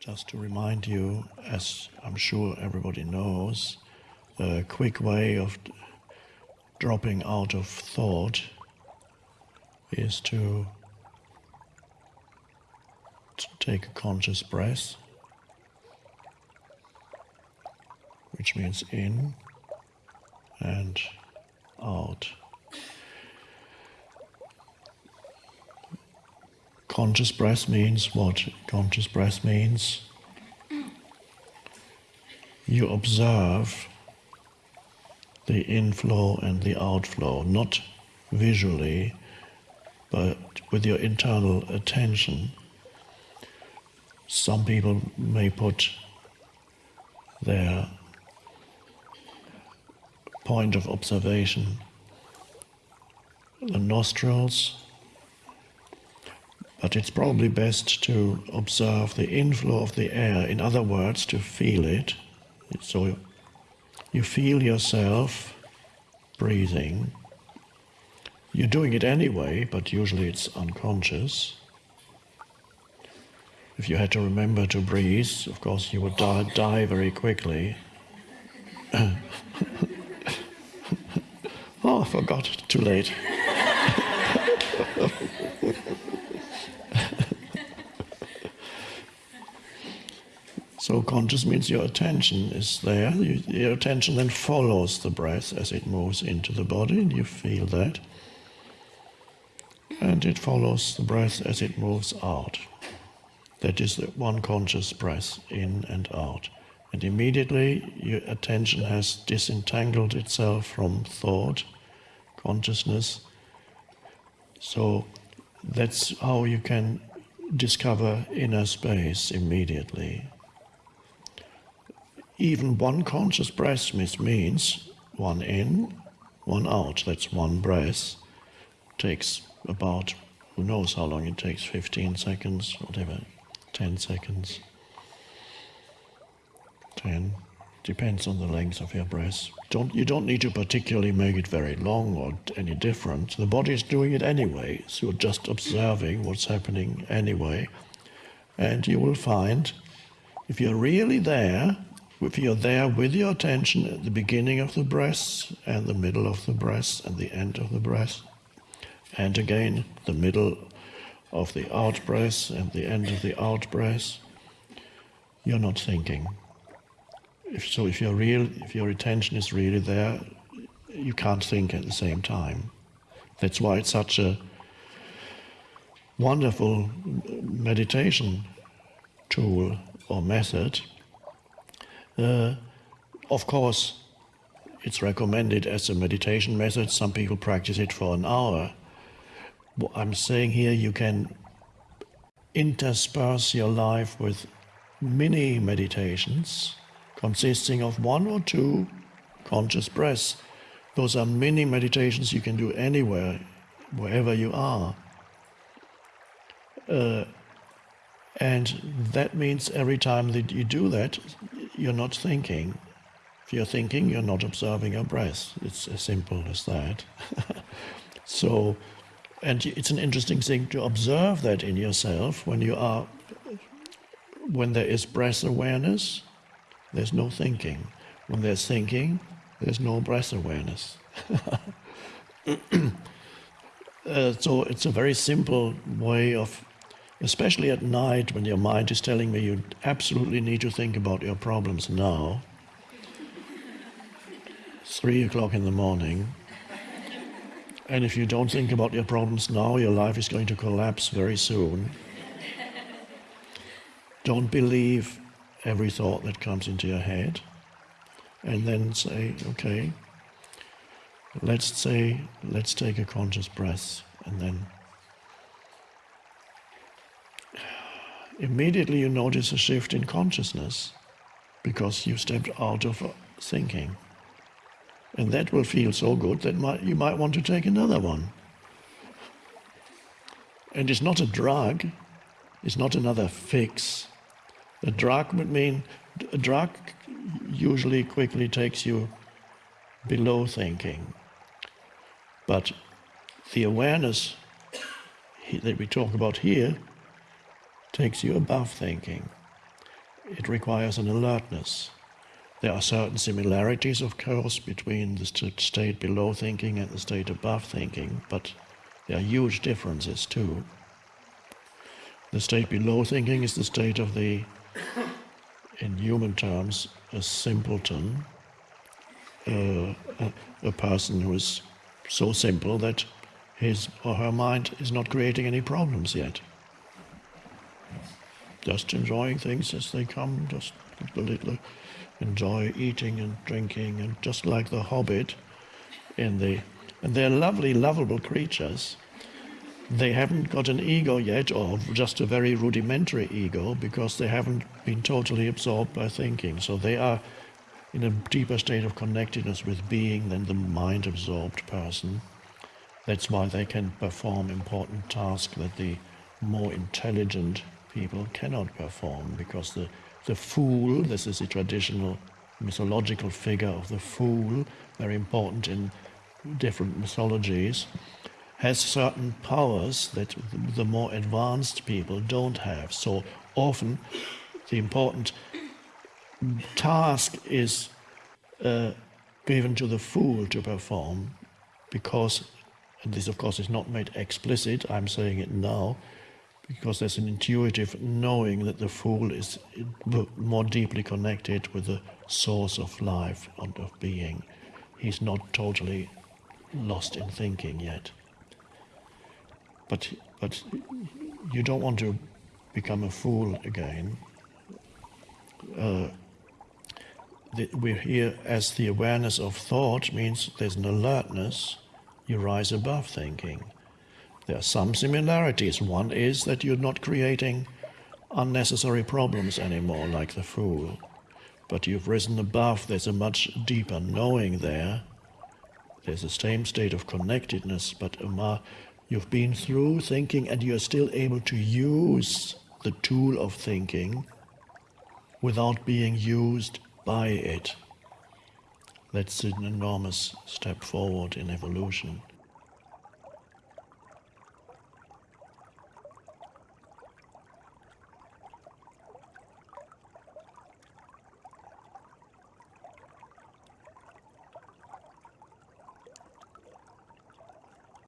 just to remind you, as I'm sure everybody knows, a quick way of dropping out of thought is to, to take a conscious breath, which means in and out. Conscious breath means what? Conscious breath means you observe the inflow and the outflow, not visually, but with your internal attention. Some people may put their point of observation the nostrils but it's probably best to observe the inflow of the air, in other words, to feel it. So you feel yourself breathing. You're doing it anyway, but usually it's unconscious. If you had to remember to breathe, of course, you would die, die very quickly. oh, I forgot. Too late. So conscious means your attention is there. You, your attention then follows the breath as it moves into the body, and you feel that. And it follows the breath as it moves out. That is the one conscious breath in and out. And immediately your attention has disentangled itself from thought, consciousness. So that's how you can discover inner space immediately. Even one conscious breath means one in, one out. That's one breath. Takes about, who knows how long it takes, 15 seconds, whatever, 10 seconds. 10. Depends on the length of your breath. Don't, you don't need to particularly make it very long or any different. The body is doing it anyway, so you're just observing what's happening anyway. And you will find, if you're really there, if you're there with your attention at the beginning of the breath and the middle of the breath and the end of the breath, and again the middle of the out breath and the end of the out breath, you're not thinking. If, so if, you're real, if your attention is really there, you can't think at the same time. That's why it's such a wonderful meditation tool or method of course, it's recommended as a meditation method. Some people practice it for an hour. What I'm saying here, you can intersperse your life with mini meditations consisting of one or two conscious breaths. Those are mini meditations you can do anywhere, wherever you are. Uh, and that means every time that you do that, you're not thinking. If you're thinking, you're not observing your breath. It's as simple as that. so, and it's an interesting thing to observe that in yourself when you are, when there is breath awareness, there's no thinking. When there's thinking, there's no breath awareness. uh, so it's a very simple way of especially at night when your mind is telling me you absolutely need to think about your problems now, three o'clock in the morning, and if you don't think about your problems now, your life is going to collapse very soon. Don't believe every thought that comes into your head, and then say, okay, let's say, let's take a conscious breath, and then immediately you notice a shift in consciousness because you stepped out of thinking. And that will feel so good that might, you might want to take another one. And it's not a drug, it's not another fix. A drug would mean, a drug usually quickly takes you below thinking. But the awareness that we talk about here takes you above thinking. it requires an alertness. There are certain similarities, of course, between the state below thinking and the state above thinking, but there are huge differences too. The state below thinking is the state of the, in human terms, a simpleton, uh, a, a person who is so simple that his or her mind is not creating any problems yet. Just enjoying things as they come, just little enjoy eating and drinking, and just like the hobbit in the. And they're lovely, lovable creatures. They haven't got an ego yet, or just a very rudimentary ego, because they haven't been totally absorbed by thinking. So they are in a deeper state of connectedness with being than the mind absorbed person. That's why they can perform important tasks that the more intelligent people cannot perform, because the the fool, this is the traditional mythological figure of the fool, very important in different mythologies, has certain powers that the more advanced people don't have. So often the important task is uh, given to the fool to perform because, and this of course is not made explicit, I'm saying it now, because there's an intuitive knowing that the fool is more deeply connected with the source of life and of being. He's not totally lost in thinking yet. But, but you don't want to become a fool again. Uh, the, we're here as the awareness of thought means there's an alertness, you rise above thinking. There are some similarities. One is that you're not creating unnecessary problems anymore, like the fool. But you've risen above, there's a much deeper knowing there. There's the same state of connectedness, but you've been through thinking and you're still able to use the tool of thinking without being used by it. That's an enormous step forward in evolution.